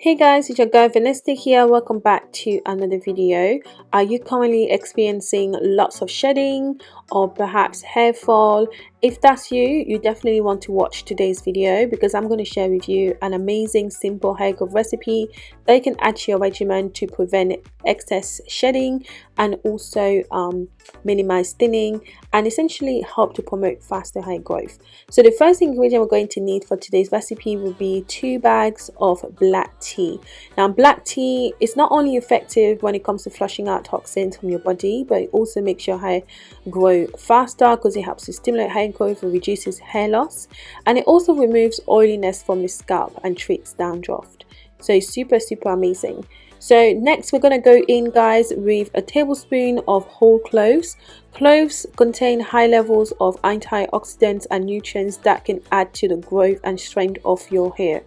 Hey guys, it's your girl Vanessa here. Welcome back to another video. Are you currently experiencing lots of shedding or perhaps hair fall? If that's you, you definitely want to watch today's video because I'm going to share with you an amazing simple hair growth recipe that you can add to your regimen to prevent excess shedding and also um, minimize thinning and essentially help to promote faster hair growth. So the first ingredient we're going to need for today's recipe will be two bags of black tea. Now black tea is not only effective when it comes to flushing out toxins from your body but it also makes your hair grow faster because it helps to stimulate hair and reduces hair loss and it also removes oiliness from the scalp and treats dandruff so super super amazing. So next we're going to go in guys with a tablespoon of whole cloves. Cloves contain high levels of antioxidants and nutrients that can add to the growth and strength of your hair.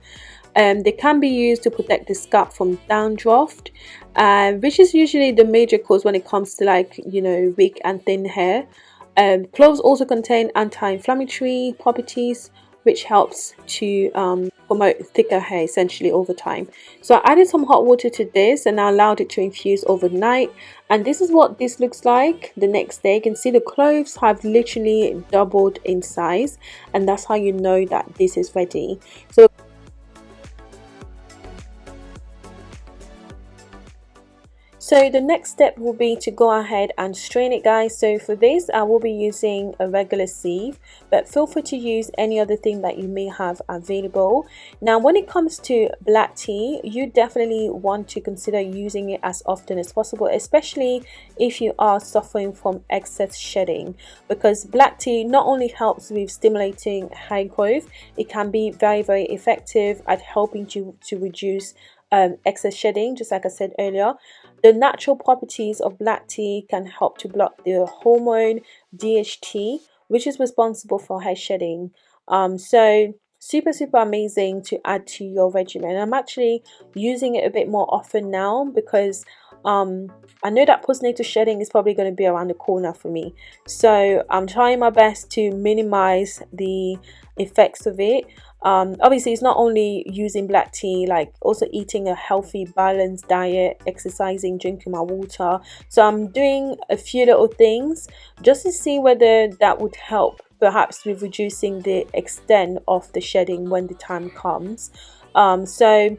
Um, they can be used to protect the scalp from dandruff uh, which is usually the major cause when it comes to like you know weak and thin hair um, cloves also contain anti-inflammatory properties which helps to um, promote thicker hair essentially over time. So I added some hot water to this and I allowed it to infuse overnight and this is what this looks like the next day. You can see the cloves have literally doubled in size and that's how you know that this is ready. So So the next step will be to go ahead and strain it guys. So for this I will be using a regular sieve but feel free to use any other thing that you may have available. Now when it comes to black tea you definitely want to consider using it as often as possible especially if you are suffering from excess shedding because black tea not only helps with stimulating hair growth it can be very very effective at helping you to reduce um, excess shedding just like I said earlier the natural properties of black tea can help to block the hormone DHT, which is responsible for hair shedding. Um, so super super amazing to add to your regimen. I'm actually using it a bit more often now because um, I know that postnatal shedding is probably going to be around the corner for me. So I'm trying my best to minimize the effects of it. Um, obviously it's not only using black tea like also eating a healthy balanced diet exercising drinking my water. So i'm doing a few little things just to see whether that would help perhaps with reducing the extent of the shedding when the time comes. Um, so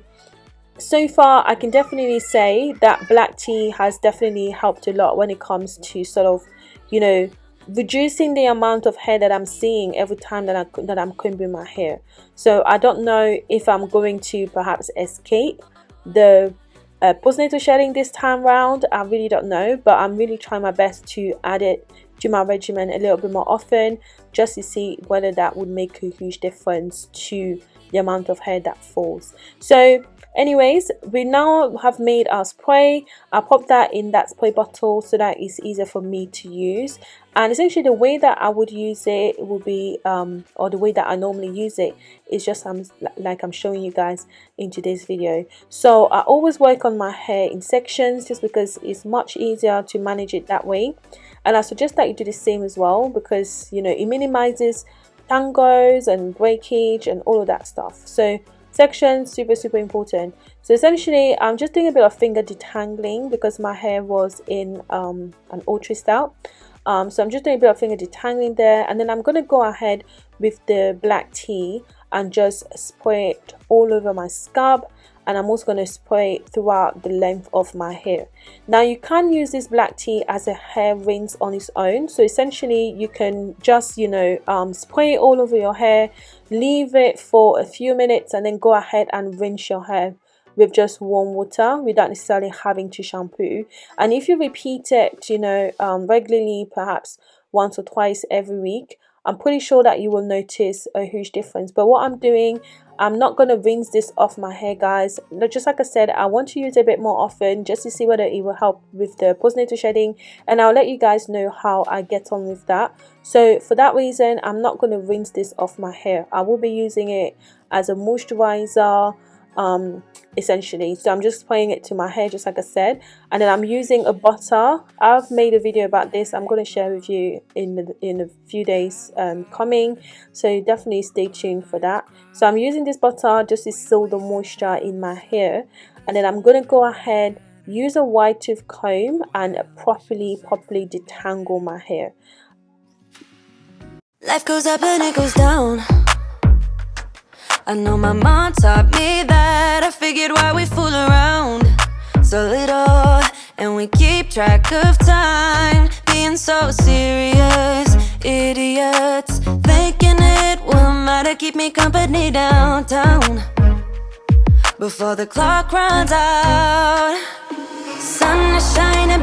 so far i can definitely say that black tea has definitely helped a lot when it comes to sort of you know reducing the amount of hair that I'm seeing every time that, I, that I'm combing my hair. So I don't know if I'm going to perhaps escape the uh, postnatal shedding this time round. I really don't know, but I'm really trying my best to add it to my regimen a little bit more often just to see whether that would make a huge difference to the amount of hair that falls. So anyways we now have made our spray. I pop that in that spray bottle so that it's easier for me to use. And essentially the way that i would use it will be um, or the way that i normally use it is just um, like i'm showing you guys in today's video. So i always work on my hair in sections just because it's much easier to manage it that way. And i suggest that you do the same as well because you know it minimizes tangos and breakage and all of that stuff. So section super super important. So essentially i'm just doing a bit of finger detangling because my hair was in um, an ultra style. Um, so i'm just doing a bit of finger detangling there and then i'm going to go ahead with the black tea and just spray it all over my scalp and I'm also going to spray it throughout the length of my hair. Now you can use this black tea as a hair rinse on its own. So essentially you can just, you know, um, spray it all over your hair, leave it for a few minutes and then go ahead and rinse your hair with just warm water without necessarily having to shampoo. And if you repeat it, you know, um, regularly, perhaps once or twice every week, I'm pretty sure that you will notice a huge difference. But what I'm doing, I'm not going to rinse this off my hair guys. Just like I said, I want to use it a bit more often just to see whether it will help with the postnatal shedding. And I'll let you guys know how I get on with that. So for that reason, I'm not going to rinse this off my hair. I will be using it as a moisturizer um, essentially. So I'm just playing it to my hair just like I said. And then I'm using a butter. I've made a video about this. I'm going to share with you in the, in a few days um, coming. So definitely stay tuned for that. So I'm using this butter just to seal the moisture in my hair. And then I'm going to go ahead use a wide tooth comb and properly properly detangle my hair. Life goes up and it goes down I know my mom taught me that. I figured why we fool around So little and we keep track of time. Being so serious Idiots Thinking it will matter. Keep me company downtown. Before the clock runs out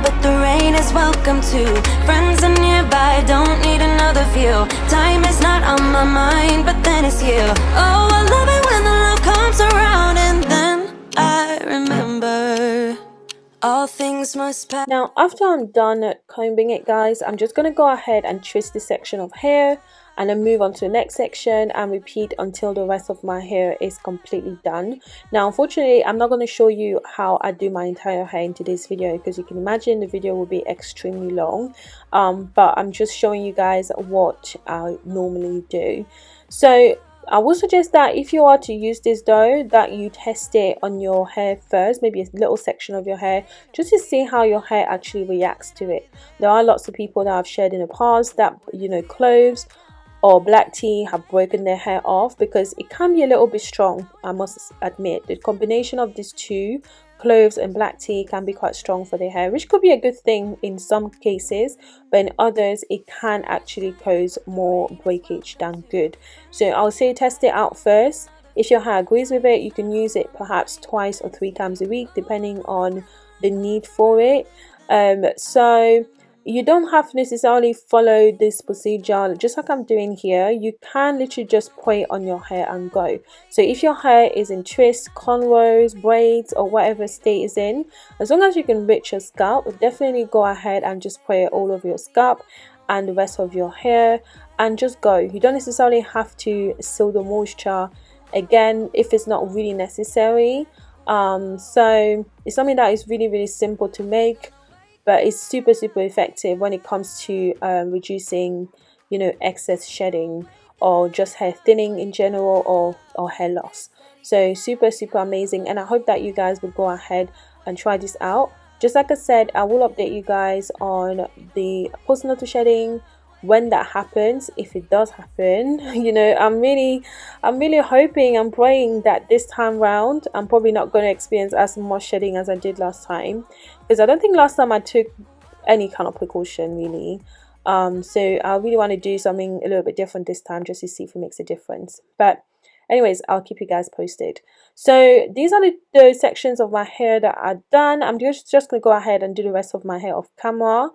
but the rain is welcome too Friends are nearby, don't need another view. Time is not on my mind, but then it's you. Oh, I love it when the love comes around And then I remember all things must pass Now, after I'm done combing it, guys I'm just going to go ahead and twist this section of hair and then move on to the next section and repeat until the rest of my hair is completely done. Now unfortunately i'm not going to show you how i do my entire hair in today's video because you can imagine the video will be extremely long. Um, but i'm just showing you guys what i normally do. So I would suggest that if you are to use this dough that you test it on your hair first maybe a little section of your hair just to see how your hair actually reacts to it. There are lots of people that I've shared in the past that you know cloves or black tea have broken their hair off because it can be a little bit strong I must admit. The combination of these two cloves and black tea can be quite strong for the hair which could be a good thing in some cases but in others it can actually cause more breakage than good. So I'll say test it out first. If your hair agrees with it you can use it perhaps twice or three times a week depending on the need for it. Um, so you don't have to necessarily follow this procedure just like I'm doing here you can literally just put it on your hair and go. So if your hair is in twists cornrows braids or whatever state is in as long as you can reach your scalp definitely go ahead and just put it all over your scalp and the rest of your hair and just go. You don't necessarily have to seal the moisture again if it's not really necessary. Um, so it's something that is really really simple to make but it's super super effective when it comes to um, reducing you know excess shedding or just hair thinning in general or or hair loss. So super super amazing and i hope that you guys will go ahead and try this out. Just like i said i will update you guys on the postnatal shedding when that happens if it does happen you know i'm really i'm really hoping i'm praying that this time round i'm probably not going to experience as much shedding as i did last time because i don't think last time i took any kind of precaution really. Um so i really want to do something a little bit different this time just to see if it makes a difference. But anyways i'll keep you guys posted. So these are the, the sections of my hair that are done. I'm just just gonna go ahead and do the rest of my hair off camera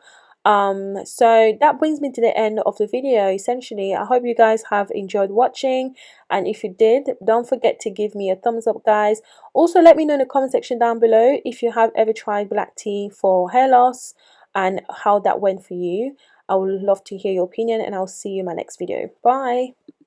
um so that brings me to the end of the video. Essentially i hope you guys have enjoyed watching. And if you did don't forget to give me a thumbs up guys. Also let me know in the comment section down below if you have ever tried black tea for hair loss and how that went for you. I would love to hear your opinion and i'll see you in my next video. Bye